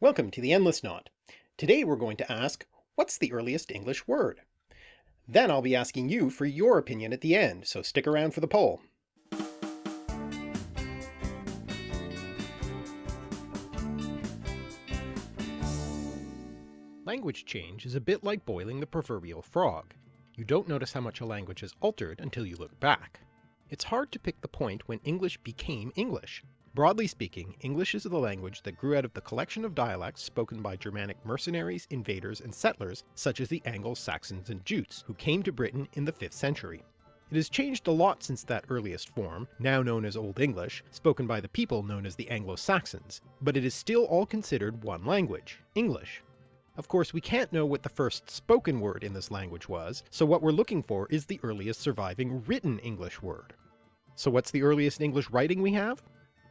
Welcome to the Endless Knot. Today we're going to ask, what's the earliest English word? Then I'll be asking you for your opinion at the end, so stick around for the poll. Language change is a bit like boiling the proverbial frog. You don't notice how much a language has altered until you look back. It's hard to pick the point when English became English, Broadly speaking, English is the language that grew out of the collection of dialects spoken by Germanic mercenaries, invaders, and settlers such as the Anglo-Saxons and Jutes, who came to Britain in the 5th century. It has changed a lot since that earliest form, now known as Old English, spoken by the people known as the Anglo-Saxons, but it is still all considered one language, English. Of course we can't know what the first spoken word in this language was, so what we're looking for is the earliest surviving written English word. So what's the earliest English writing we have?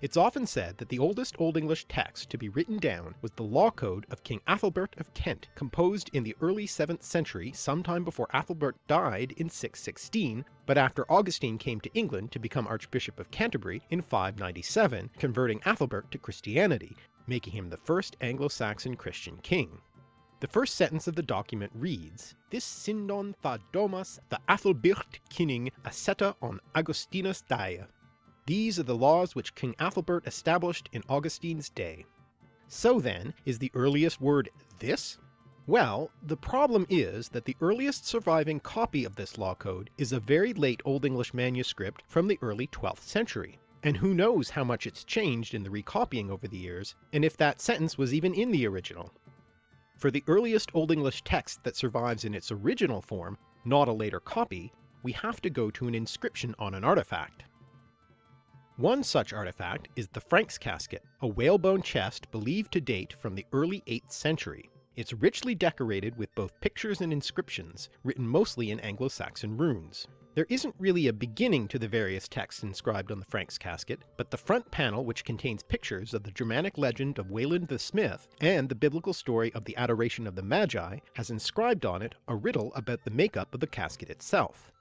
It's often said that the oldest Old English text to be written down was the Law Code of King Athelbert of Kent, composed in the early 7th century sometime before Athelbert died in 616, but after Augustine came to England to become Archbishop of Canterbury in 597, converting Athelbert to Christianity, making him the first Anglo-Saxon Christian king. The first sentence of the document reads, This Sindon tha domas the Athelbirt Kinning aseta on Augustinus die. These are the laws which King Athelbert established in Augustine's day. So then, is the earliest word this? Well, the problem is that the earliest surviving copy of this law code is a very late Old English manuscript from the early 12th century, and who knows how much it's changed in the recopying over the years, and if that sentence was even in the original. For the earliest Old English text that survives in its original form, not a later copy, we have to go to an inscription on an artifact. One such artifact is the Franks casket, a whalebone chest believed to date from the early 8th century. It's richly decorated with both pictures and inscriptions, written mostly in Anglo-Saxon runes. There isn't really a beginning to the various texts inscribed on the Franks casket, but the front panel which contains pictures of the Germanic legend of Wayland the Smith and the biblical story of the adoration of the Magi has inscribed on it a riddle about the makeup of the casket itself.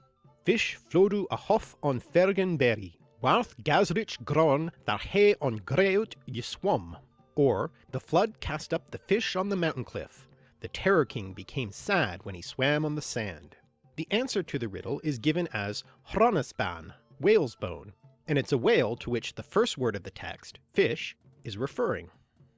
Fish flodu a hof on Fergen berry, Warth Gasrich Gron thar he on Greut Yiswum. Or, the flood cast up the fish on the mountain cliff. The Terror King became sad when he swam on the sand. The answer to the riddle is given as Hronesban, whale's bone, and it's a whale to which the first word of the text, fish, is referring.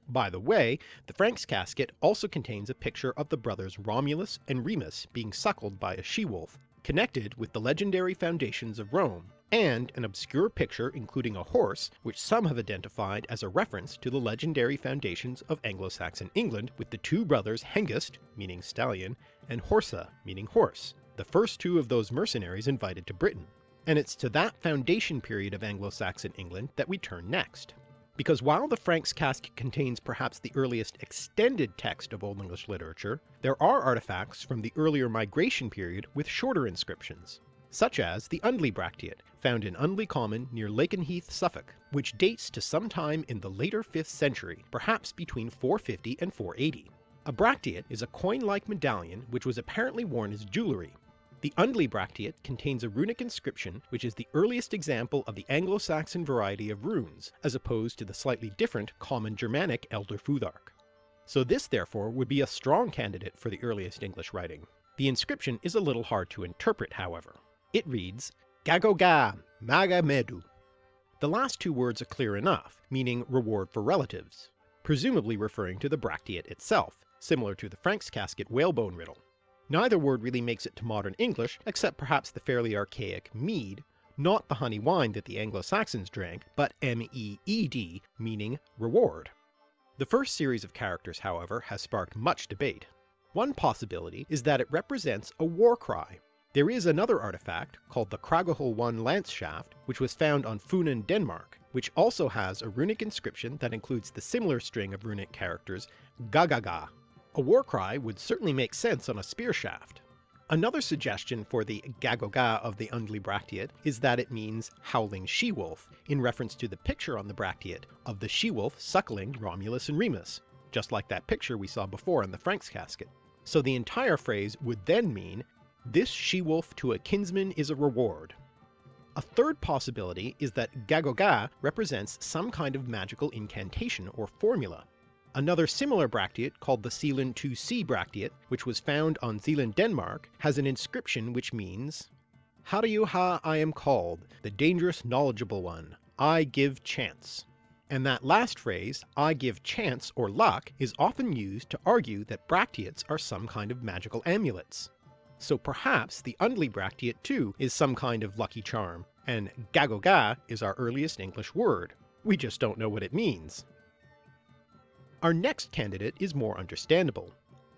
By the way, the Franks casket also contains a picture of the brothers Romulus and Remus being suckled by a she-wolf, connected with the legendary foundations of Rome, and an obscure picture including a horse which some have identified as a reference to the legendary foundations of Anglo-Saxon England with the two brothers Hengist, meaning stallion, and Horsa, meaning horse, the first two of those mercenaries invited to Britain. And it's to that foundation period of Anglo-Saxon England that we turn next. Because while the Franks casket contains perhaps the earliest extended text of Old English literature, there are artifacts from the earlier migration period with shorter inscriptions such as the Undley Bracteate, found in Undley Common near Lakenheath, Suffolk, which dates to some time in the later 5th century, perhaps between 450 and 480. A bracteate is a coin-like medallion which was apparently worn as jewellery. The Undley Bracteate contains a runic inscription which is the earliest example of the Anglo-Saxon variety of runes, as opposed to the slightly different common Germanic Elder Futhark. So this therefore would be a strong candidate for the earliest English writing. The inscription is a little hard to interpret however. It reads, Gagoga, Maga Medu. The last two words are clear enough, meaning reward for relatives, presumably referring to the Bracteate itself, similar to the Franks casket whalebone riddle. Neither word really makes it to modern English, except perhaps the fairly archaic mead, not the honey wine that the Anglo-Saxons drank, but M-E-E-D, meaning reward. The first series of characters, however, has sparked much debate. One possibility is that it represents a war cry, there is another artifact, called the Kragehul 1 lance shaft, which was found on Funen, Denmark, which also has a runic inscription that includes the similar string of runic characters Gagaga. A war cry would certainly make sense on a spear shaft. Another suggestion for the Gagoga of the Undley Bracteate is that it means howling she-wolf, in reference to the picture on the Bracteate of the she-wolf suckling Romulus and Remus, just like that picture we saw before in the Franks casket. So the entire phrase would then mean this she-wolf to a kinsman is a reward. A third possibility is that Gagoga represents some kind of magical incantation or formula. Another similar bracteate called the Sealand 2C bracteate, which was found on Zealand, Denmark, has an inscription which means ha I am called, the dangerous knowledgeable one, I give chance. And that last phrase, I give chance or luck, is often used to argue that bracteates are some kind of magical amulets. So perhaps the Undley bracteate too is some kind of lucky charm, and gagoga is our earliest English word. We just don't know what it means. Our next candidate is more understandable.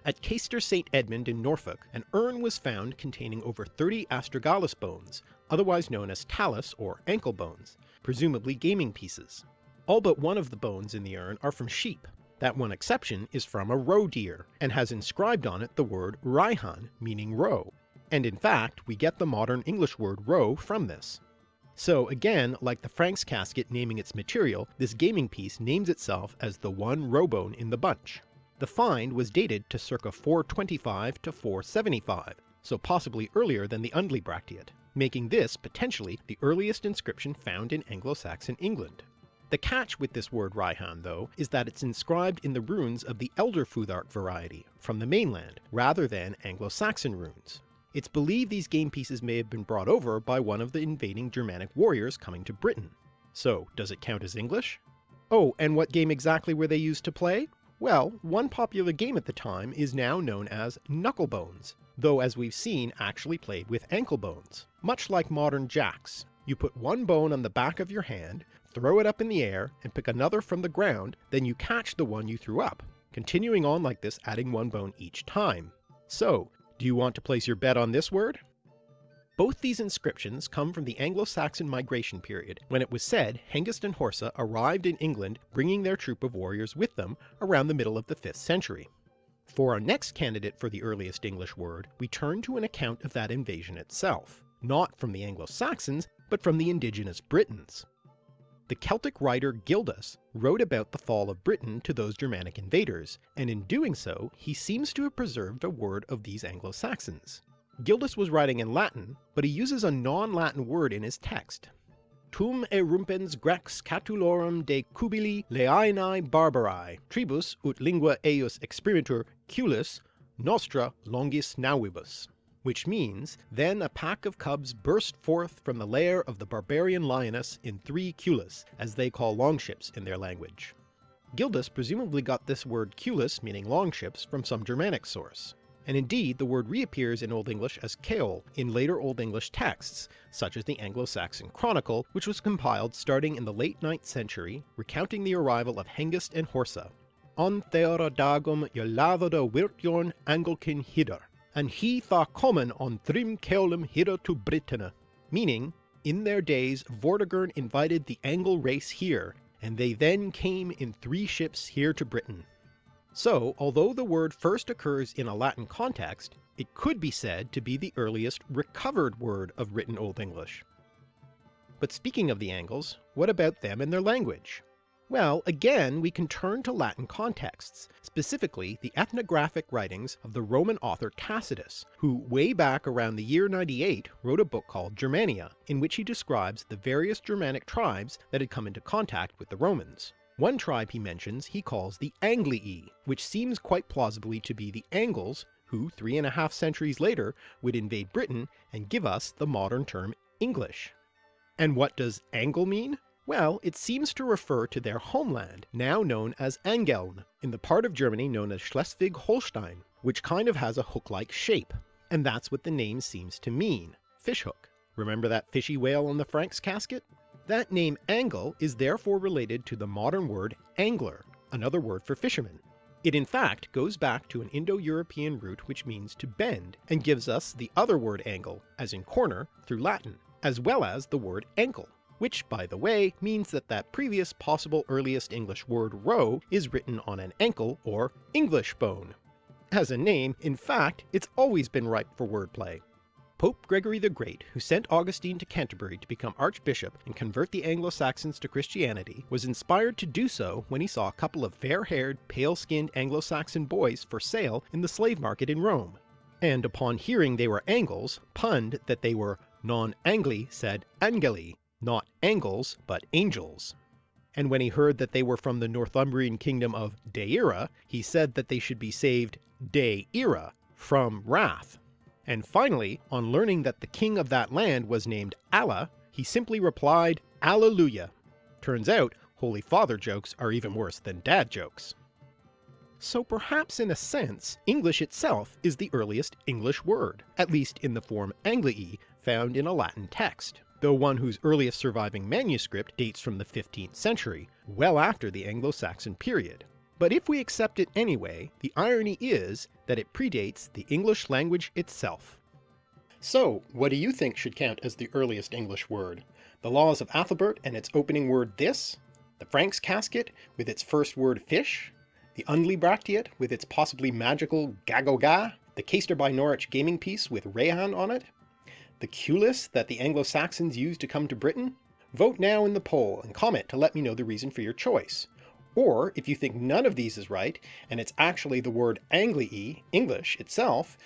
At Caistor St Edmund in Norfolk, an urn was found containing over 30 astragalus bones, otherwise known as talus or ankle bones, presumably gaming pieces. All but one of the bones in the urn are from sheep. That one exception is from a roe deer, and has inscribed on it the word Raihan, meaning roe. And in fact, we get the modern English word roe from this. So again, like the Franks casket naming its material, this gaming piece names itself as the one roe bone in the bunch. The find was dated to circa 425 to 475, so possibly earlier than the Undley bracteate, making this potentially the earliest inscription found in Anglo-Saxon England. The catch with this word Raihan though is that it's inscribed in the runes of the Elder Futhark variety from the mainland, rather than Anglo-Saxon runes. It's believed these game pieces may have been brought over by one of the invading Germanic warriors coming to Britain. So does it count as English? Oh, and what game exactly were they used to play? Well, one popular game at the time is now known as knucklebones, though as we've seen actually played with ankle bones. Much like modern jacks, you put one bone on the back of your hand, throw it up in the air, and pick another from the ground, then you catch the one you threw up, continuing on like this adding one bone each time. So, do you want to place your bet on this word? Both these inscriptions come from the Anglo-Saxon migration period, when it was said Hengist and Horsa arrived in England bringing their troop of warriors with them around the middle of the 5th century. For our next candidate for the earliest English word, we turn to an account of that invasion itself, not from the Anglo-Saxons, but from the indigenous Britons. The Celtic writer Gildas wrote about the fall of Britain to those Germanic invaders, and in doing so he seems to have preserved a word of these Anglo-Saxons. Gildas was writing in Latin, but he uses a non-Latin word in his text. Tum erumpens grex catulorum de cubili leainae barbarae, tribus ut lingua eius exprimatur cyulis nostra longis navibus. Which means, then a pack of cubs burst forth from the lair of the barbarian lioness in three cyulis, as they call longships in their language. Gildas presumably got this word cyulis meaning longships from some Germanic source and indeed the word reappears in Old English as ceol in later Old English texts, such as the Anglo-Saxon Chronicle, which was compiled starting in the late 9th century, recounting the arrival of Hengist and Horsa. On theora dagum Wirtjorn Angelkin Hidder, and he tha common on Thrim Keolum Hidder to Britannia, meaning, in their days Vortigern invited the Angle race here, and they then came in three ships here to Britain. So, although the word first occurs in a Latin context, it could be said to be the earliest recovered word of written Old English. But speaking of the Angles, what about them and their language? Well, again we can turn to Latin contexts, specifically the ethnographic writings of the Roman author Tacitus, who way back around the year 98 wrote a book called Germania, in which he describes the various Germanic tribes that had come into contact with the Romans. One tribe he mentions he calls the Anglii, which seems quite plausibly to be the Angles, who three and a half centuries later would invade Britain and give us the modern term English. And what does Angle mean? Well, it seems to refer to their homeland, now known as Angeln, in the part of Germany known as Schleswig-Holstein, which kind of has a hook-like shape. And that's what the name seems to mean, fishhook. Remember that fishy whale on the Franks casket? That name angle is therefore related to the modern word angler, another word for fisherman. It in fact goes back to an Indo-European root which means to bend, and gives us the other word angle, as in corner, through Latin, as well as the word ankle, which by the way means that that previous possible earliest English word roe is written on an ankle or English bone. As a name, in fact, it's always been ripe for wordplay. Pope Gregory the Great, who sent Augustine to Canterbury to become archbishop and convert the Anglo-Saxons to Christianity, was inspired to do so when he saw a couple of fair-haired, pale-skinned Anglo-Saxon boys for sale in the slave market in Rome, and upon hearing they were Angles, punned that they were non-Angli sed Angeli, not Angles, but angels. and when he heard that they were from the Northumbrian kingdom of Deira, he said that they should be saved Deira, from wrath. And finally, on learning that the king of that land was named Ælla, he simply replied, Alleluia. Turns out, Holy Father jokes are even worse than dad jokes. So perhaps in a sense, English itself is the earliest English word, at least in the form Anglii found in a Latin text, though one whose earliest surviving manuscript dates from the 15th century, well after the Anglo-Saxon period. But if we accept it anyway, the irony is that it predates the English language itself. So, what do you think should count as the earliest English word? The Laws of Athelbert and its opening word this? The Frank's Casket with its first word fish? the Undley bracteate with its possibly magical Gagoga, the Caistor by Norwich gaming piece with Raihan on it, the Cullis that the Anglo-Saxons used to come to Britain? Vote now in the poll and comment to let me know the reason for your choice. Or if you think none of these is right, and it's actually the word Anglii, English, itself,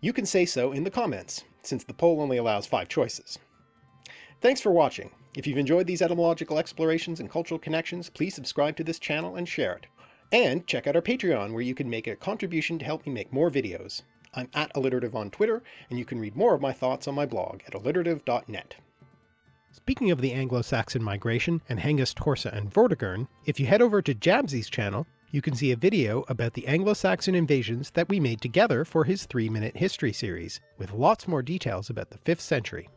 you can say so in the comments, since the poll only allows five choices. Thanks for watching. If you've enjoyed these etymological explorations and cultural connections, please subscribe to this channel and share it. And check out our Patreon where you can make a contribution to help me make more videos. I'm at alliterative on Twitter, and you can read more of my thoughts on my blog at alliterative.net. Speaking of the Anglo-Saxon migration and Hengist, Horsa, and Vortigern, if you head over to Jabzy's channel, you can see a video about the Anglo-Saxon invasions that we made together for his 3-minute history series, with lots more details about the 5th century.